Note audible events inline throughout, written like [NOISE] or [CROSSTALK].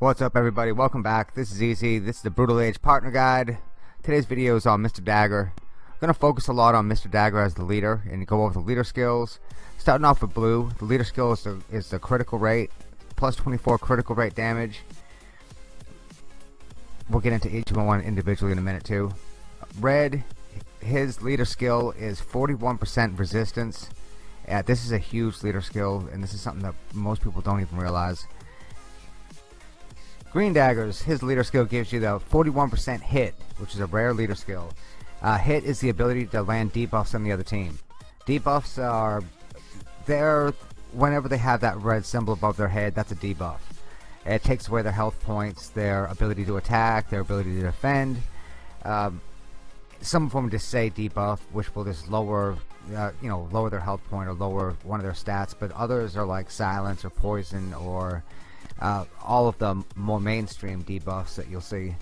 What's up everybody, welcome back. This is Easy, this is the Brutal Age Partner Guide. Today's video is on Mr. Dagger. I'm going to focus a lot on Mr. Dagger as the leader and go over the leader skills. Starting off with blue, the leader skill is the, is the critical rate, plus 24 critical rate damage. We'll get into each one individually in a minute too. Red, his leader skill is 41% resistance. This is a huge leader skill and this is something that most people don't even realize. Green Daggers, his leader skill gives you the 41% hit, which is a rare leader skill. Uh, hit is the ability to land debuffs on the other team. Debuffs are there whenever they have that red symbol above their head, that's a debuff. It takes away their health points, their ability to attack, their ability to defend. Um, some of them just say debuff, which will just lower, uh, you know, lower their health point or lower one of their stats. But others are like silence or poison or uh, all of the more mainstream debuffs that you'll see.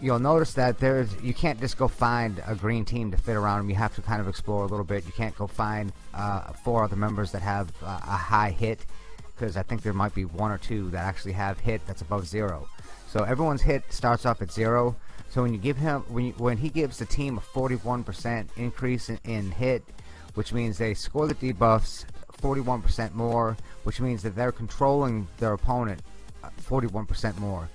You'll notice that there's you can't just go find a green team to fit around them you have to kind of explore a little bit. You can't go find uh, four other members that have uh, a high hit because I think there might be one or two that actually have hit that's above zero. So everyone's hit starts off at zero. So when you give him when you, when he gives the team a 41% increase in, in hit which means they score the debuffs 41% more, which means that they're controlling their opponent 41% uh, more.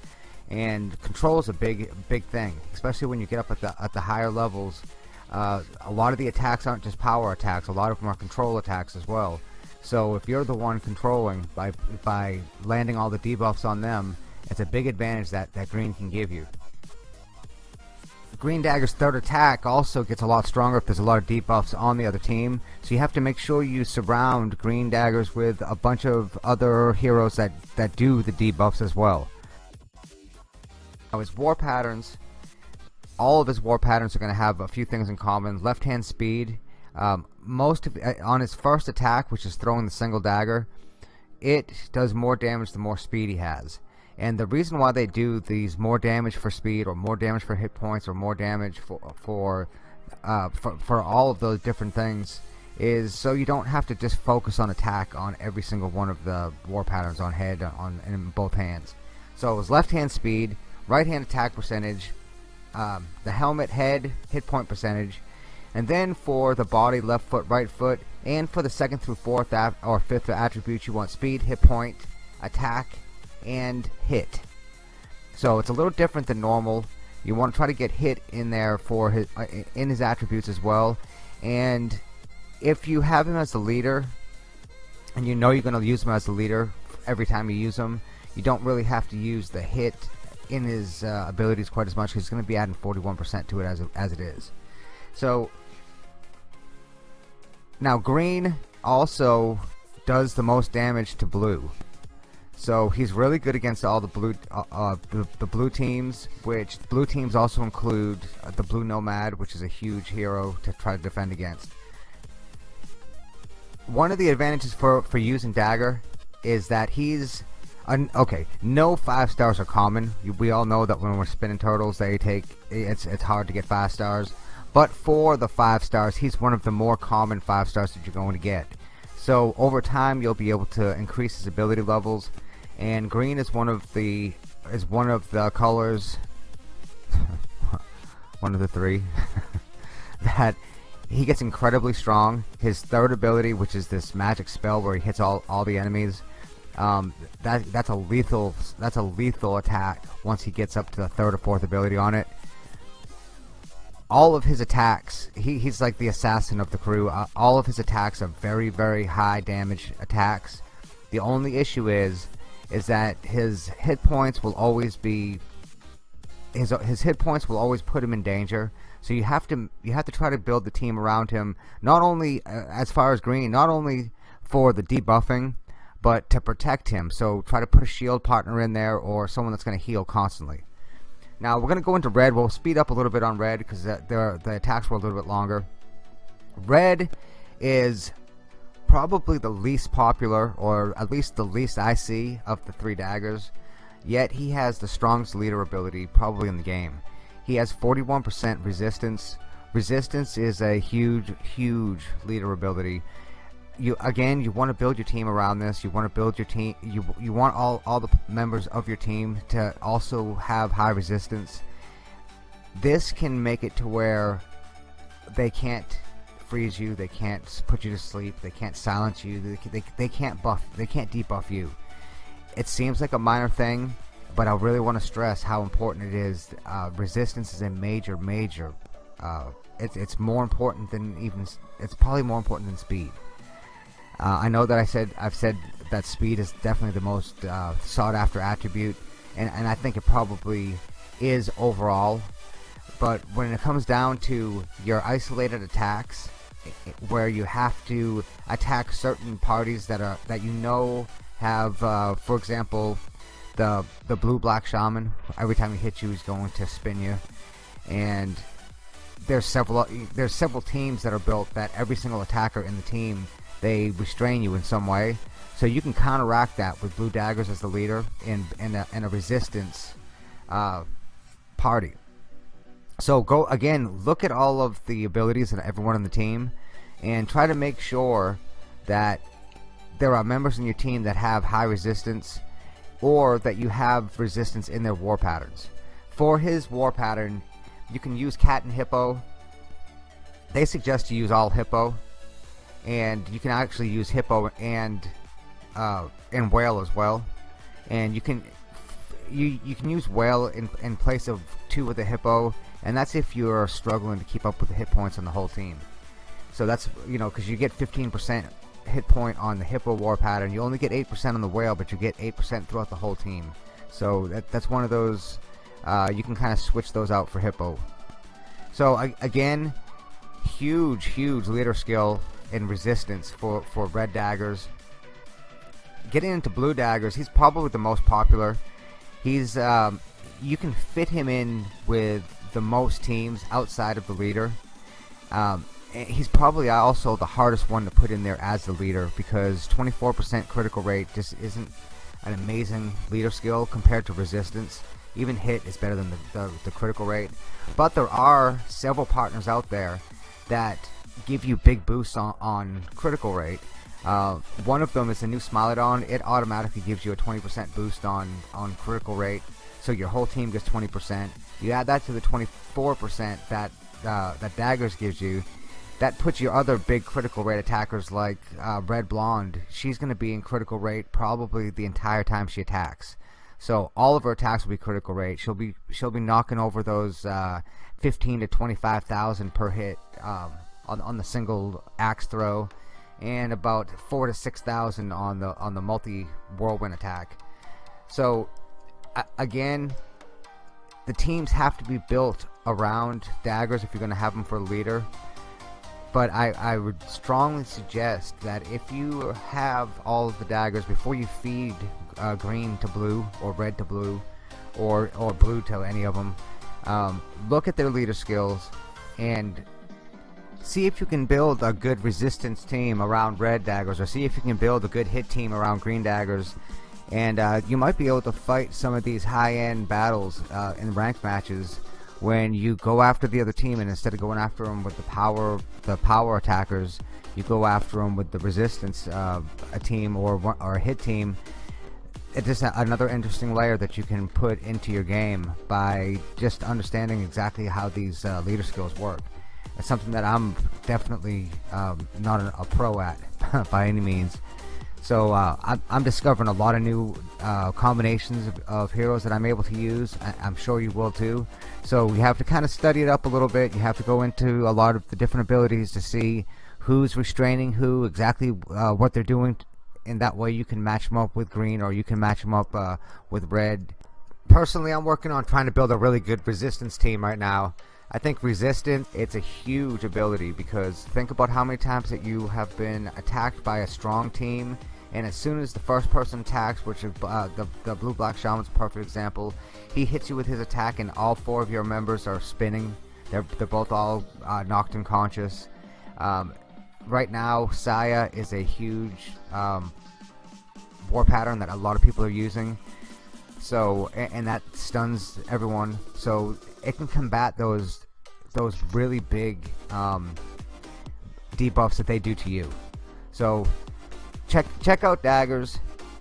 And control is a big, big thing, especially when you get up at the at the higher levels. Uh, a lot of the attacks aren't just power attacks; a lot of them are control attacks as well. So if you're the one controlling by by landing all the debuffs on them, it's a big advantage that that green can give you. Green Dagger's third attack also gets a lot stronger if there's a lot of debuffs on the other team. So you have to make sure you surround Green Daggers with a bunch of other heroes that, that do the debuffs as well. Now his war patterns, all of his war patterns are going to have a few things in common. Left hand speed, um, most of, uh, on his first attack, which is throwing the single dagger, it does more damage the more speed he has and the reason why they do these more damage for speed or more damage for hit points or more damage for for uh, for, for all of those different things is so you don't have to just focus on attack on every single one of the war patterns on head on in both hands. So it was left hand speed right hand attack percentage um, the helmet head hit point percentage and then for the body left foot right foot and for the second through fourth or fifth attributes you want speed hit point attack and hit. So it's a little different than normal. You want to try to get hit in there for his uh, in his attributes as well. And if you have him as the leader, and you know you're going to use him as the leader every time you use him, you don't really have to use the hit in his uh, abilities quite as much he's going to be adding 41% to it as, as it is. So now green also does the most damage to blue. So he's really good against all the blue uh, uh, the, the, blue teams, which blue teams also include uh, the blue nomad, which is a huge hero to try to defend against. One of the advantages for for using dagger is that he's an, okay. No five stars are common. We all know that when we're spinning turtles, they take it's it's hard to get five stars. But for the five stars, he's one of the more common five stars that you're going to get. So over time, you'll be able to increase his ability levels and green is one of the is one of the colors [LAUGHS] one of the three [LAUGHS] that he gets incredibly strong. His third ability which is this magic spell where he hits all, all the enemies um, that that's a lethal that's a lethal attack once he gets up to the third or fourth ability on it. All of his attacks he, he's like the assassin of the crew. Uh, all of his attacks are very very high damage attacks. The only issue is is that his hit points will always be his his hit points will always put him in danger. So you have to you have to try to build the team around him. Not only uh, as far as green, not only for the debuffing, but to protect him. So try to put a shield partner in there or someone that's going to heal constantly. Now we're going to go into red. We'll speed up a little bit on red because the, the, the attacks were a little bit longer. Red is probably the least popular, or at least the least I see, of the three daggers. Yet he has the strongest leader ability probably in the game. He has 41% resistance. Resistance is a huge, huge leader ability. you again you want to build your team around this you want to build your team you you want all all the members of your team to also have high resistance this can make it to where they can't freeze you they can't put you to sleep they can't silence you they, they, they can't buff they can't debuff you. It seems like a minor thing but I really want to stress how important it is uh, resistance is a major major uh, it's, it's more important than even it's probably more important than speed. Uh, I know that I said I've said that speed is definitely the most uh, sought after attribute and, and I think it probably is overall but when it comes down to your isolated attacks where you have to attack certain parties that are that you know have uh, for example the the blue black shaman. Every time he hits you he's going to spin you. And there's several there's several teams that are built that every single attacker in the team they restrain you in some way. So you can counteract that with blue daggers as the leader in in a, a resistance uh, party so go again look at all of the abilities of everyone on the team and try to make sure that there are members in your team that have high resistance or that you have resistance in their war patterns. For his war pattern you can use cat and hippo. They suggest you use all hippo and you can actually use hippo and uh, and whale as well. And you can you you can use whale in, in place of two with the hippo and that's if you're struggling to keep up with the hit points on the whole team. So that's you know because you get 15% hit point on the hippo war pattern. You only get 8% on the whale but you get 8% throughout the whole team. So that, that's one of those uh, you can kind of switch those out for hippo. So again huge huge leader skill and resistance for for red daggers. Getting into blue daggers he's probably the most popular. He's um, you can fit him in with the most teams outside of the leader. Um, he's probably also the hardest one to put in there as the leader because 24% critical rate just isn't an amazing leader skill compared to resistance. Even hit is better than the, the, the critical rate. But there are several partners out there that give you big boosts on, on critical rate. Uh, one of them is the new Smilodon. It automatically gives you a 20% boost on on critical rate. So your whole team gets 20% you add that to the 24% that uh, that daggers gives you that puts your other big critical rate attackers like uh, Red Blonde she's gonna be in critical rate probably the entire time she attacks so all of her attacks will be critical rate. She'll be she'll be knocking over those uh, 15 to 25,000 per hit um, on on the single axe throw, and about four to six thousand on the on the multi whirlwind attack. So again, the teams have to be built around daggers if you're going to have them for leader. But I, I would strongly suggest that if you have all of the daggers before you feed uh, green to blue or red to blue or or blue to any of them um, look at their leader skills and see if you can build a good resistance team around red daggers or see if you can build a good hit team around green daggers and uh, you might be able to fight some of these high-end battles uh, in ranked matches when you go after the other team and instead of going after them with the power the power attackers you go after them with the resistance uh, a team or, or a hit team it's just another interesting layer that you can put into your game by just understanding exactly how these uh, leader skills work. It's something that I'm definitely um, not a, pro at [LAUGHS] by any means. So uh, I'm, discovering a lot of new uh, combinations of, of, heroes that I'm able to use. I, am sure you will too. So you have to kind of study it up a little bit. You have to go into a lot of the different abilities to see who's restraining who, exactly uh, what they're doing in that way you can match them up with green or you can match them up uh, with red personally I'm working on trying to build a really good resistance team right now I think resistance it's a huge ability because think about how many times that you have been attacked by a strong team and as soon as the first person attacks which is uh, the, the blue black shaman's perfect example he hits you with his attack and all four of your members are spinning. They're, they're both all uh, knocked unconscious. Um, right now Saya is a huge um, war pattern that a lot of people are using. So and, and, that stuns everyone. So it can combat those those really big um, debuffs that they do to you. So check check out Daggers.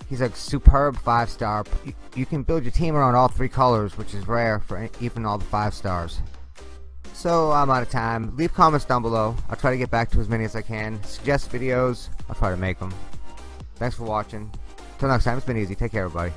He's a superb five star. You, you can build your team around all three colors, which is rare for even all the five stars. So I'm out of time. Leave comments down below. I'll try to get back to as many as I can. Suggest videos. I'll try to make them. Thanks for watching. Till next time, it's been easy. Take care, everybody.